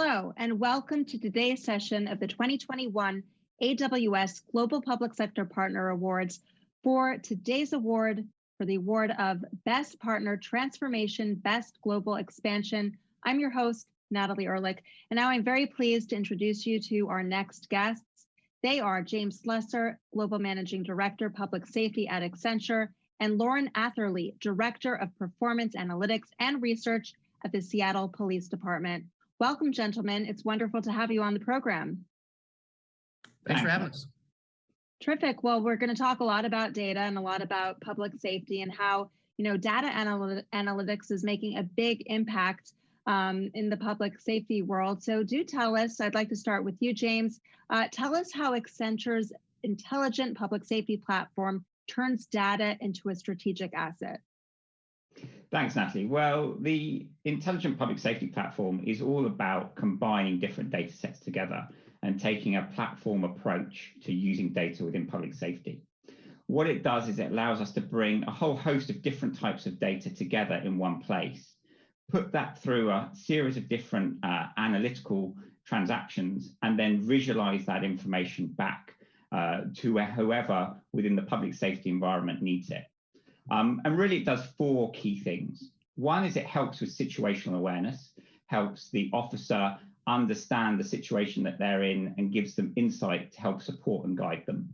Hello, and welcome to today's session of the 2021 AWS Global Public Sector Partner Awards for today's award for the award of Best Partner Transformation, Best Global Expansion. I'm your host, Natalie Ehrlich, and now I'm very pleased to introduce you to our next guests. They are James Slessor, Global Managing Director, Public Safety at Accenture, and Loren Atherley, Director of Performance Analytics and Research at the Seattle Police Department. Welcome, gentlemen. It's wonderful to have you on the program. Thanks for having us. Terrific. Well, we're going to talk a lot about data and a lot about public safety and how you know data analy analytics is making a big impact um, in the public safety world. So do tell us, I'd like to start with you, James. Uh, tell us how Accenture's intelligent public safety platform turns data into a strategic asset. Thanks, Natalie. Well, the Intelligent Public Safety Platform is all about combining different data sets together and taking a platform approach to using data within public safety. What it does is it allows us to bring a whole host of different types of data together in one place, put that through a series of different uh, analytical transactions, and then visualize that information back uh, to whoever within the public safety environment needs it. Um, and really it does four key things. One is it helps with situational awareness, helps the officer understand the situation that they're in and gives them insight to help support and guide them.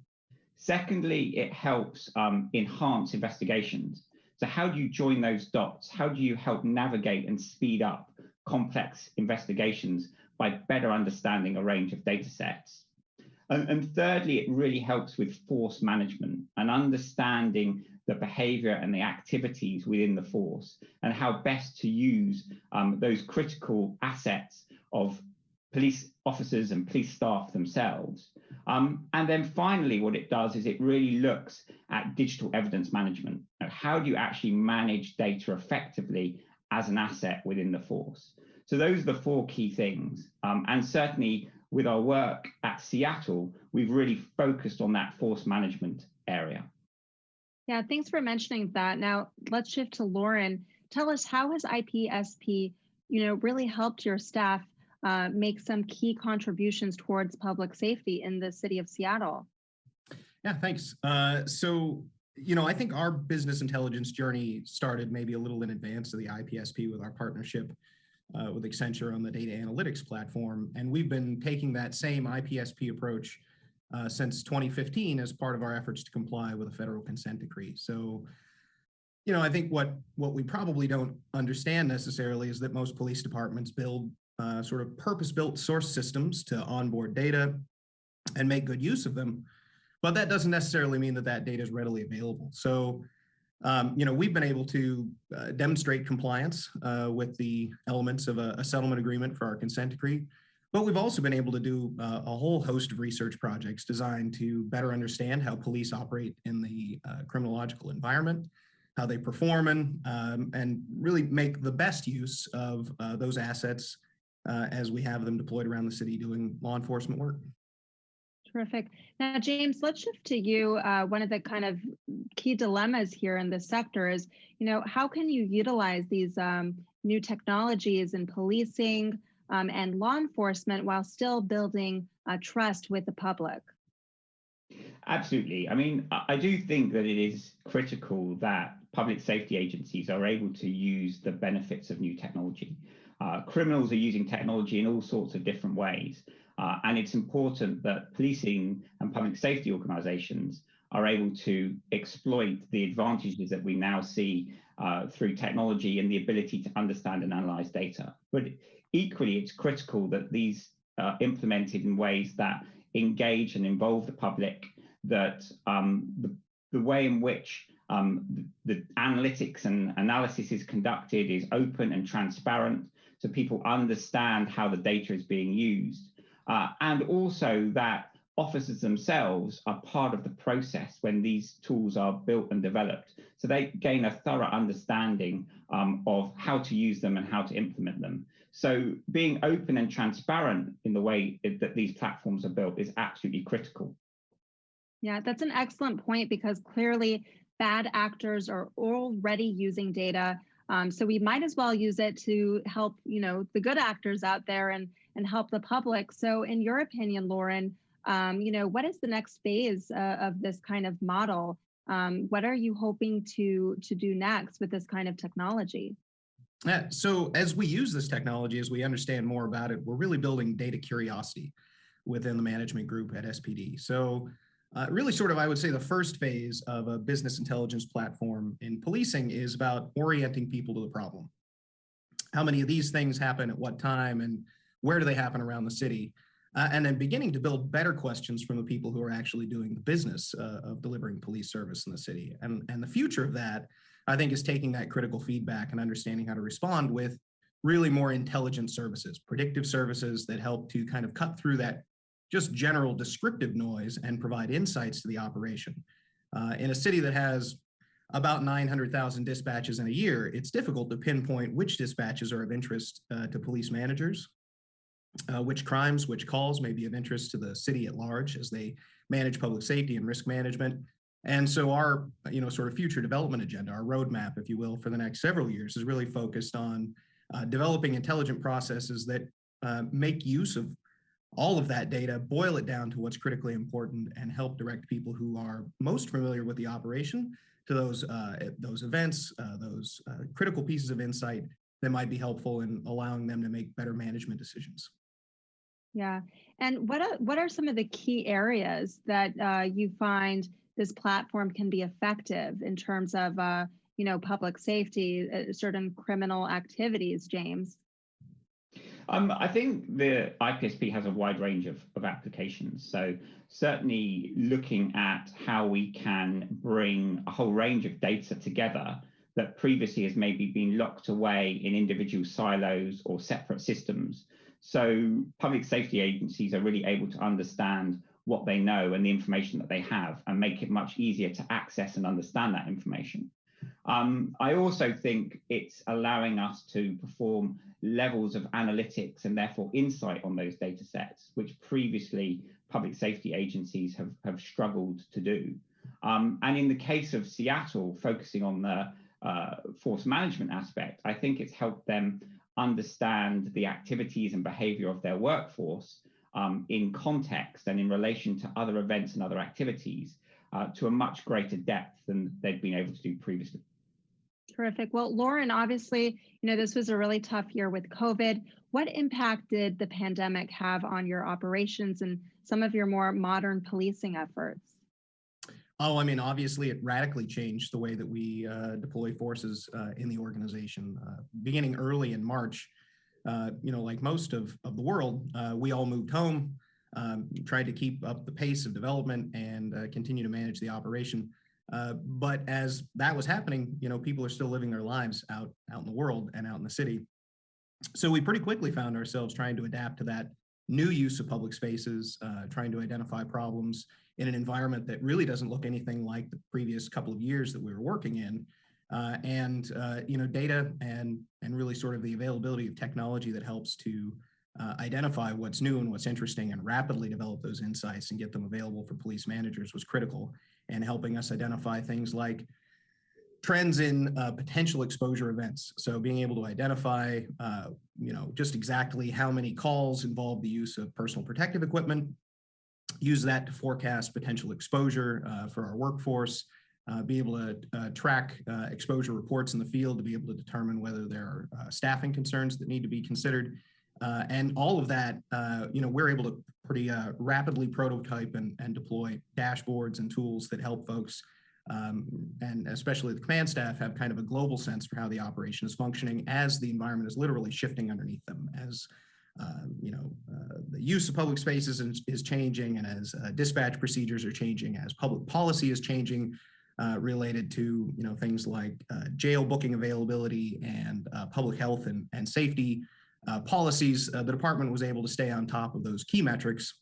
Secondly, it helps um, enhance investigations. So how do you join those dots? How do you help navigate and speed up complex investigations by better understanding a range of data sets? And, and thirdly, it really helps with force management and understanding the behavior and the activities within the force and how best to use um, those critical assets of police officers and police staff themselves. Um, and then finally, what it does is it really looks at digital evidence management. How do you actually manage data effectively as an asset within the force? So those are the four key things. Um, and certainly with our work at Seattle, we've really focused on that force management area. Yeah, thanks for mentioning that. Now let's shift to Loren. Tell us how has IPSP, you know, really helped your staff uh, make some key contributions towards public safety in the city of Seattle? Yeah, thanks. Uh, so, you know, I think our business intelligence journey started maybe a little in advance of the IPSP with our partnership uh, with Accenture on the data analytics platform. And we've been taking that same IPSP approach uh, since 2015 as part of our efforts to comply with a federal consent decree. So, you know, I think what what we probably don't understand necessarily is that most police departments build uh, sort of purpose-built source systems to onboard data and make good use of them. But that doesn't necessarily mean that that data is readily available. So, um, you know, we've been able to uh, demonstrate compliance uh, with the elements of a, a settlement agreement for our consent decree. But we've also been able to do uh, a whole host of research projects designed to better understand how police operate in the uh, criminological environment, how they perform, and, um, and really make the best use of uh, those assets uh, as we have them deployed around the city doing law enforcement work. Terrific. Now, James, let's shift to you. Uh, one of the kind of key dilemmas here in this sector is, you know, how can you utilize these um, new technologies in policing, um, and law enforcement while still building uh, trust with the public? Absolutely. I mean, I do think that it is critical that public safety agencies are able to use the benefits of new technology. Uh, criminals are using technology in all sorts of different ways. Uh, and it's important that policing and public safety organizations are able to exploit the advantages that we now see uh, through technology and the ability to understand and analyze data. But equally, it's critical that these are implemented in ways that engage and involve the public, that um, the, the, way in which um, the, the, analytics and analysis is conducted is open and transparent, so people understand how the data is being used. Uh, and also that officers themselves are part of the process when these tools are built and developed. So they gain a thorough understanding um, of how to use them and how to implement them. So being open and transparent in the way that these platforms are built is absolutely critical. Yeah, that's an excellent point because clearly bad actors are already using data. Um, so we might as well use it to help, you know, the good actors out there and and help the public. So, in your opinion, Loren, um, you know, what is the next phase uh, of this kind of model? Um, what are you hoping to to do next with this kind of technology? Yeah, so as we use this technology, as we understand more about it, we're really building data curiosity within the management group at SPD. So uh, really sort of, I would say the first phase of a business intelligence platform in policing is about orienting people to the problem. How many of these things happen at what time and where do they happen around the city? Uh, and then beginning to build better questions from the people who are actually doing the business uh, of delivering police service in the city. And, and the future of that, I think, is taking that critical feedback and understanding how to respond with really more intelligent services, predictive services that help to kind of cut through that just general descriptive noise and provide insights to the operation. Uh, in a city that has about 900,000 dispatches in a year, it's difficult to pinpoint which dispatches are of interest uh, to police managers, uh, which crimes, which calls may be of interest to the city at large as they manage public safety and risk management. And so our, you know, sort of future development agenda, our roadmap, if you will, for the next several years is really focused on uh, developing intelligent processes that uh, make use of all of that data, boil it down to what's critically important and help direct people who are most familiar with the operation to those, uh, those events, uh, those uh, critical pieces of insight that might be helpful in allowing them to make better management decisions. Yeah, and what are, what are some of the key areas that uh, you find this platform can be effective in terms of uh, you know public safety, uh, certain criminal activities, James? Um, I think the IPSP has a wide range of, of applications. So certainly looking at how we can bring a whole range of data together that previously has maybe been locked away in individual silos or separate systems. So public safety agencies are really able to understand what they know and the information that they have and make it much easier to access and understand that information. Um, I also think it's allowing us to perform levels of analytics and therefore insight on those data sets, which previously public safety agencies have, have struggled to do. Um, and in the case of Seattle, focusing on the uh, force management aspect, I think it's helped them understand the activities and behavior of their workforce um, in context and in relation to other events and other activities uh, to a much greater depth than they'd been able to do previously. Terrific. Well, Loren, obviously, you know, this was a really tough year with COVID. What impact did the pandemic have on your operations and some of your more modern policing efforts? Oh, I mean, obviously, it radically changed the way that we uh, deploy forces uh, in the organization. Uh, beginning early in March, uh, you know, like most of, of the world, uh, we all moved home, um, tried to keep up the pace of development and uh, continue to manage the operation. But as that was happening, you know, people are still living their lives out, out in the world and out in the city. So we pretty quickly found ourselves trying to adapt to that new use of public spaces, uh, trying to identify problems in an environment that really doesn't look anything like the previous couple of years that we were working in. Uh, and uh, you know, data and and really sort of the availability of technology that helps to uh, identify what's new and what's interesting and rapidly develop those insights and get them available for police managers was critical and helping us identify things like trends in uh, potential exposure events. So being able to identify, uh, you know, just exactly how many calls involve the use of personal protective equipment, use that to forecast potential exposure uh, for our workforce, uh, be able to uh, track uh, exposure reports in the field to be able to determine whether there are staffing concerns that need to be considered. and all of that, you know, we're able to pretty rapidly prototype and, and deploy dashboards and tools that help folks um, and especially the command staff have kind of a global sense for how the operation is functioning as the environment is literally shifting underneath them as uh, you know uh, the use of public spaces is, is changing and as uh, dispatch procedures are changing as public policy is changing uh, related to you know things like uh, jail booking availability and public health and, and safety uh, policies, uh, the department was able to stay on top of those key metrics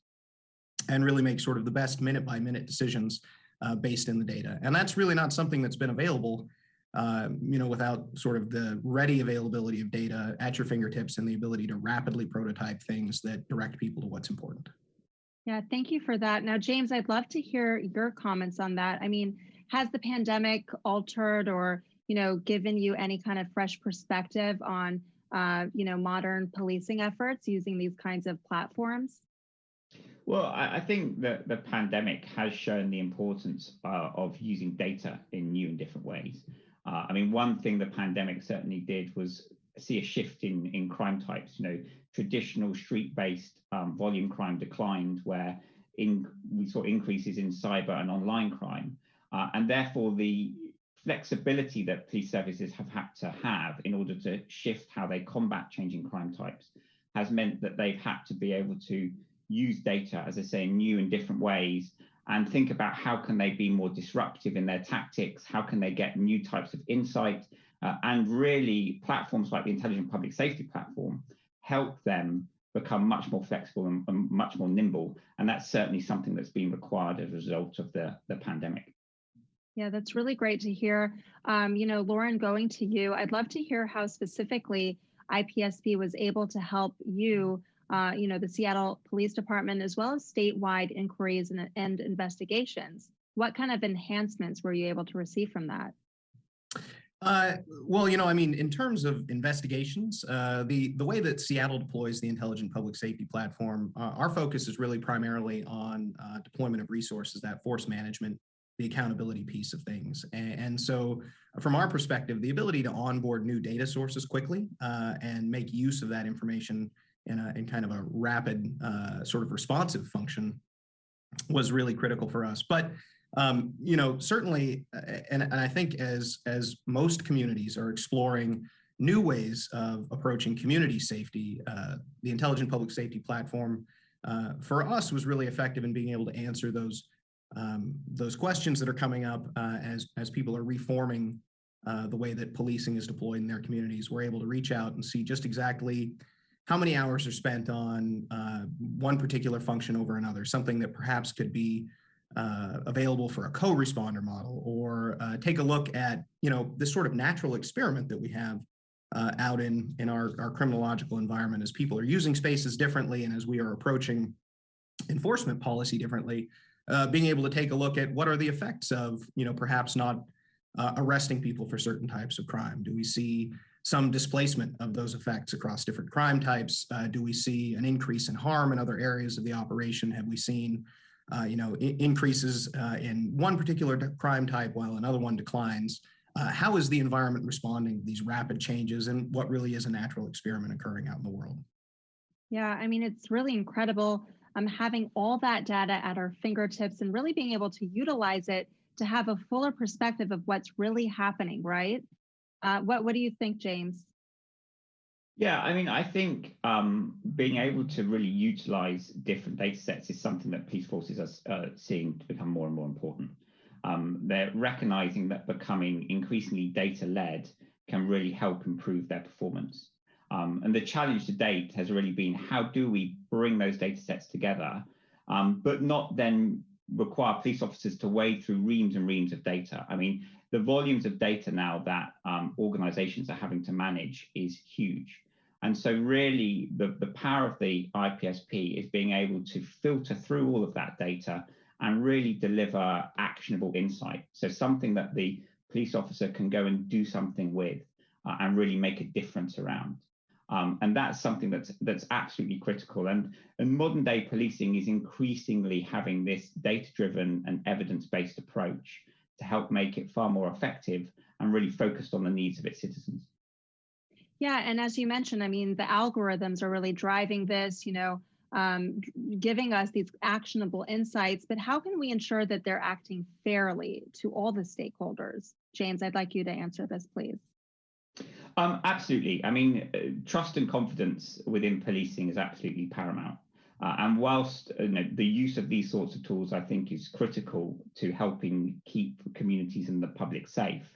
and really make sort of the best minute by minute decisions uh, based in the data. And that's really not something that's been available, uh, you know, without sort of the ready availability of data at your fingertips and the ability to rapidly prototype things that direct people to what's important. Yeah, thank you for that. Now, James, I'd love to hear your comments on that. I mean, has the pandemic altered or, you know, given you any kind of fresh perspective on uh, you know, modern policing efforts using these kinds of platforms? Well, I, think that the pandemic has shown the importance uh, of using data in new and different ways. Uh, I mean, one thing the pandemic certainly did was see a shift in, in crime types. You know, traditional street-based um, volume crime declined, where in, we saw increases in cyber and online crime. Uh, and therefore, the flexibility that police services have had to have in order to shift how they combat changing crime types has meant that they've had to be able to use data, as I say, in new and different ways and think about how can they be more disruptive in their tactics, how can they get new types of insight, uh, and really platforms like the Intelligent Public Safety Platform help them become much more flexible and, and much more nimble. And that's certainly something that's been required as a result of the, the pandemic. Yeah, that's really great to hear. Um, you know, Loren, going to you, I'd love to hear how specifically IPSP was able to help you, uh, you know, the Seattle Police Department, as well as statewide inquiries and, and investigations. What kind of enhancements were you able to receive from that? Uh, well, you know, I mean, in terms of investigations, uh, the the way that Seattle deploys the intelligent public safety platform, uh, our focus is really primarily on uh, deployment of resources, that force management, the accountability piece of things. And, and so, from our perspective, the ability to onboard new data sources quickly uh, and make use of that information in a in kind of a rapid, uh, sort of responsive function was really critical for us. But um, you know, certainly, and, and I think as, as most communities are exploring new ways of approaching community safety, uh, the Intelligent Public Safety Platform uh, for us was really effective in being able to answer those um, those questions that are coming up uh, as, as people are reforming uh, the way that policing is deployed in their communities. We're able to reach out and see just exactly how many hours are spent on uh, one particular function over another, something that perhaps could be uh, available for a co-responder model or uh, take a look at, you know, this sort of natural experiment that we have uh, out in, in our, our criminological environment as people are using spaces differently and as we are approaching enforcement policy differently, uh, being able to take a look at what are the effects of, you know, perhaps not uh, arresting people for certain types of crime. Do we see some displacement of those effects across different crime types? Uh, do we see an increase in harm in other areas of the operation? Have we seen uh, you know, increases uh, in one particular crime type while another one declines. Uh, how is the environment responding to these rapid changes and what really is a natural experiment occurring out in the world? Yeah, I mean, it's really incredible um, having all that data at our fingertips and really being able to utilize it to have a fuller perspective of what's really happening, right? Uh, what, what do you think, James? Yeah, I mean, I think um, being able to really utilize different data sets is something that police forces are uh, seeing to become more and more important. Um, they're recognizing that becoming increasingly data led can really help improve their performance. Um, and the challenge to date has really been how do we bring those data sets together, um, but not then require police officers to wade through reams and reams of data. I mean, the volumes of data now that um, organizations are having to manage is huge. And so really the, the power of the IPSP is being able to filter through all of that data and really deliver actionable insight. So something that the police officer can go and do something with uh, and really make a difference around. Um, and that's something that's that's absolutely critical. And, and modern day policing is increasingly having this data-driven and evidence-based approach to help make it far more effective and really focused on the needs of its citizens. Yeah, and as you mentioned, I mean, the algorithms are really driving this, you know, um, giving us these actionable insights, but how can we ensure that they're acting fairly to all the stakeholders? James, I'd like you to answer this, please. Um, absolutely. I mean, uh, trust and confidence within policing is absolutely paramount. Uh, and whilst uh, you know, the use of these sorts of tools, I think, is critical to helping keep communities and the public safe,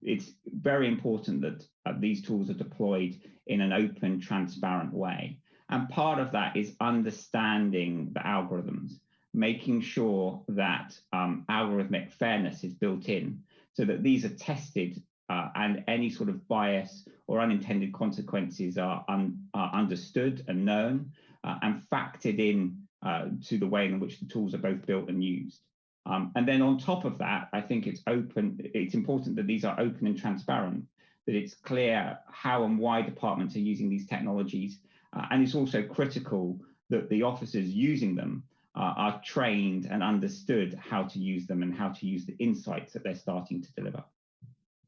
it's very important that uh, these tools are deployed in an open, transparent way. And part of that is understanding the algorithms, making sure that um, algorithmic fairness is built in so that these are tested uh, and any sort of bias or unintended consequences are, un are understood and known uh, and factored in uh, to the way in which the tools are both built and used. Um, and then on top of that, I think it's open, it's important that these are open and transparent that it's clear how and why departments are using these technologies. Uh, and it's also critical that the officers using them uh, are trained and understood how to use them and how to use the insights that they're starting to deliver.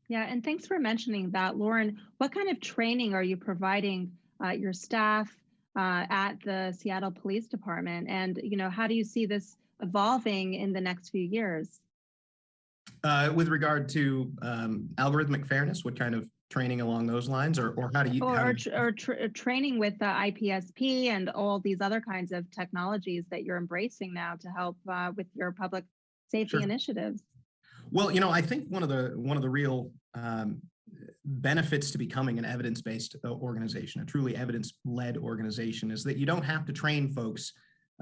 Yeah, and thanks for mentioning that, Loren. What kind of training are you providing uh, your staff uh, at the Seattle Police Department? And you know, how do you see this evolving in the next few years? Uh, with regard to um, algorithmic fairness, what kind of training along those lines, or or how do you? Or how or, do tr- or tr- training with the IPSP and all these other kinds of technologies that you're embracing now to help uh, with your public safety Sure. initiatives. Well, you know, I think one of the one of the real um, benefits to becoming an evidence-based uh, organization, a truly evidence-led organization, is that you don't have to train folks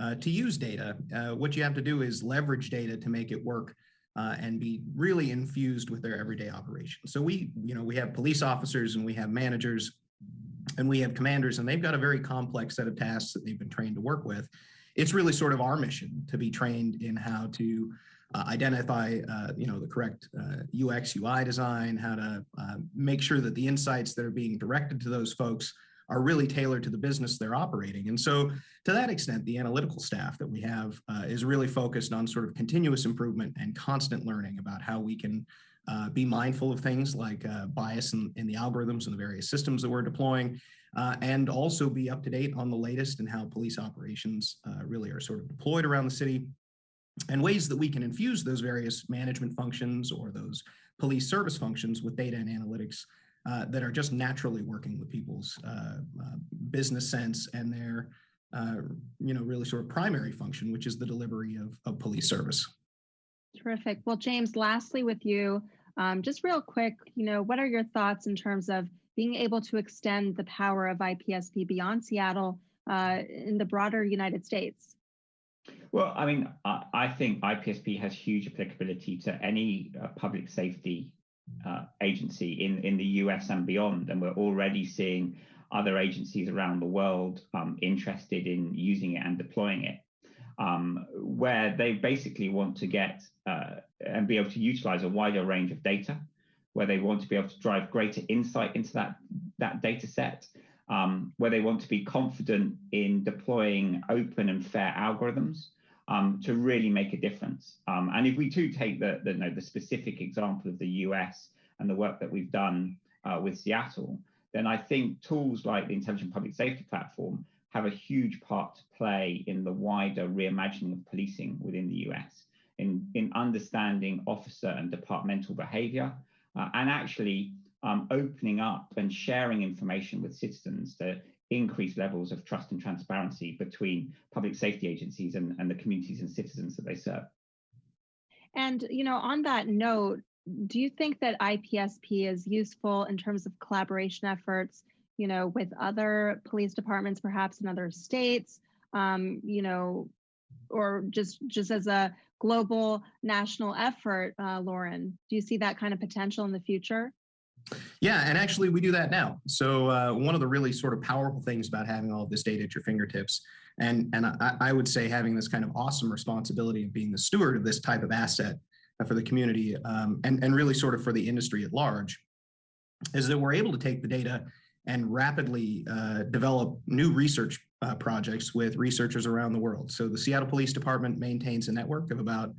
uh, to use data. Uh, what you have to do is leverage data to make it work uh, and be really infused with their everyday operations. So we, you know, we have police officers and we have managers and we have commanders, and they've got a very complex set of tasks that they've been trained to work with. It's really sort of our mission to be trained in how to uh, identify, uh, you know, the correct uh, UX UI design, how to uh, make sure that the insights that are being directed to those folks are really tailored to the business they're operating. And so to that extent, the analytical staff that we have uh, is really focused on sort of continuous improvement and constant learning about how we can uh, be mindful of things like uh, bias in, in the algorithms and the various systems that we're deploying, and also be up to date on the latest and how police operations really are sort of deployed around the city and ways that we can infuse those various management functions or those police service functions with data and analytics uh, that are just naturally working with people's uh, uh, business sense and their, uh, you know, really sort of primary function, which is the delivery of, of police service. Terrific. Well, James, lastly with you, um, just real quick, you know, what are your thoughts in terms of being able to extend the power of IPSP beyond Seattle uh, in the broader United States? Well, I mean, I, I think IPSP has huge applicability to any uh, public safety uh, agency in, in the US and beyond. And we're already seeing other agencies around the world um, interested in using it and deploying it, um, where they basically want to get uh, and be able to utilize a wider range of data, where they want to be able to drive greater insight into that, that data set, um, where they want to be confident in deploying open and fair algorithms um, to really make a difference. Um, and if we do take the, the, you know, the specific example of the US and the work that we've done uh, with Seattle, then I think tools like the Intelligent Public Safety Platform have a huge part to play in the wider reimagining of policing within the US, in, in understanding officer and departmental behavior, uh, and actually um, opening up and sharing information with citizens to increase levels of trust and transparency between public safety agencies and, and the communities and citizens that they serve. And, you know, on that note, do you think that IPSP is useful in terms of collaboration efforts, you know, with other police departments, perhaps in other states, um, you know, or just just as a global national effort, uh, Loren? Do you see that kind of potential in the future? Yeah, and actually we do that now. So uh, one of the really sort of powerful things about having all of this data at your fingertips, and, and I, I would say having this kind of awesome responsibility of being the steward of this type of asset uh, for the community um, and, and really sort of for the industry at large, is that we're able to take the data and rapidly uh, develop new research uh, projects with researchers around the world. So the Seattle Police Department maintains a network of about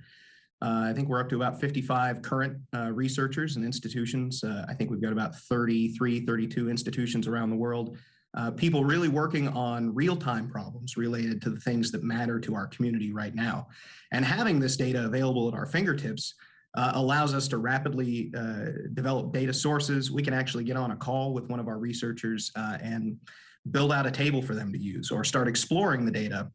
uh, I think we're up to about 55 current uh, researchers and institutions. Uh, I think we've got about 33, 32 institutions around the world. Uh, people really working on real-time problems related to the things that matter to our community right now. And having this data available at our fingertips uh, allows us to rapidly uh, develop data sources. We can actually get on a call with one of our researchers and build out a table for them to use or start exploring the data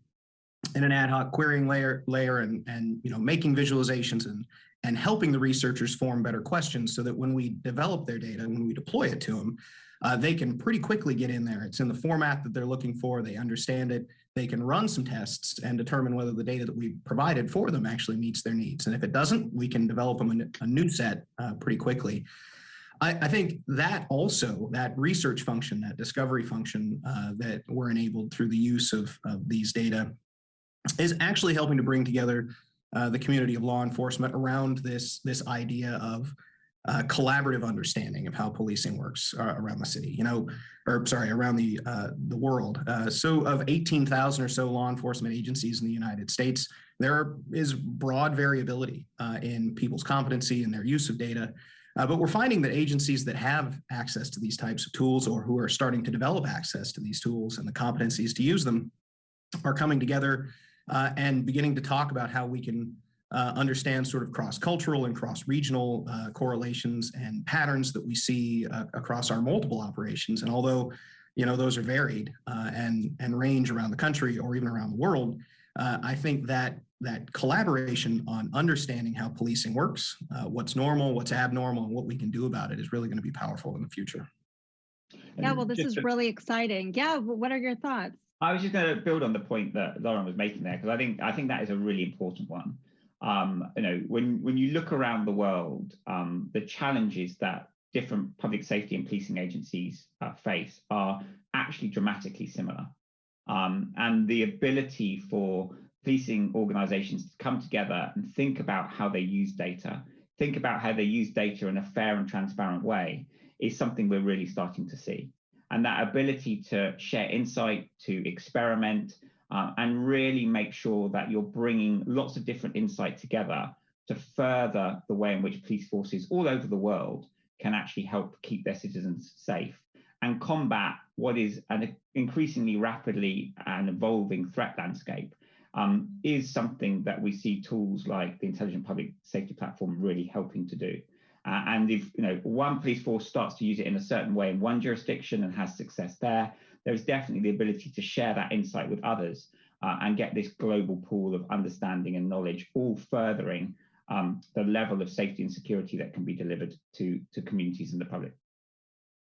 in an ad hoc querying layer layer and and you know making visualizations and and helping the researchers form better questions so that when we develop their data when we deploy it to them uh, they can pretty quickly get in there. It's in the format that they're looking for. They understand it. They can run some tests and determine whether the data that we provided for them actually meets their needs. And if it doesn't we can develop them a, a new set uh, pretty quickly. I, I, think that also that research function that discovery function uh, that we're enabled through the use of, of these data is actually helping to bring together uh, the community of law enforcement around this, this idea of uh, collaborative understanding of how policing works uh, around the city, you know, or sorry, around the uh, the world. Uh, so of 18,000 or so law enforcement agencies in the United States, there is broad variability uh, in people's competency and their use of data. Uh, but we're finding that agencies that have access to these types of tools or who are starting to develop access to these tools and the competencies to use them are coming together uh, and beginning to talk about how we can uh, understand sort of cross-cultural and cross-regional uh, correlations and patterns that we see uh, across our multiple operations. And although, you know, those are varied uh, and, and range around the country or even around the world, uh, I think that that collaboration on understanding how policing works, uh, what's normal, what's abnormal, and what we can do about it is really going to be powerful in the future. Yeah, well, this is really exciting. Yeah, what are your thoughts? I was just going to build on the point that Loren was making there because I think I think that is a really important one. Um, you know, when when you look around the world, um, the challenges that different public safety and policing agencies uh, face are actually dramatically similar. Um, and the ability for policing organizations to come together and think about how they use data, think about how they use data in a fair and transparent way, is something we're really starting to see and that ability to share insight, to experiment, uh, and really make sure that you're bringing lots of different insight together to further the way in which police forces all over the world can actually help keep their citizens safe and combat what is an increasingly rapidly and evolving threat landscape um, is something that we see tools like the Intelligent Public Safety Platform really helping to do. Uh, and if you know one police force starts to use it in a certain way in one jurisdiction and has success there, there is definitely the ability to share that insight with others uh, and get this global pool of understanding and knowledge, all furthering um, the level of safety and security that can be delivered to to communities and the public.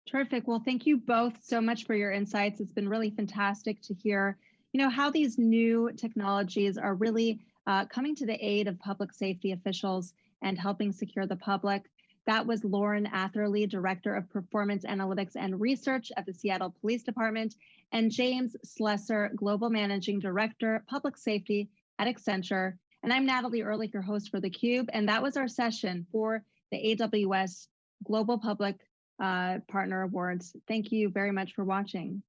Terrific. Well, thank you both so much for your insights. It's been really fantastic to hear, you know, how these new technologies are really uh, coming to the aid of public safety officials and helping secure the public. That was Loren Atherley, Director of Performance Analytics and Research at the Seattle Police Department, and James Slessor, Global Managing Director, Public Safety at Accenture. And I'm Natalie Ehrlich, your host for theCUBE, and that was our session for the AWS Global Public uh, Partner Awards. Thank you very much for watching.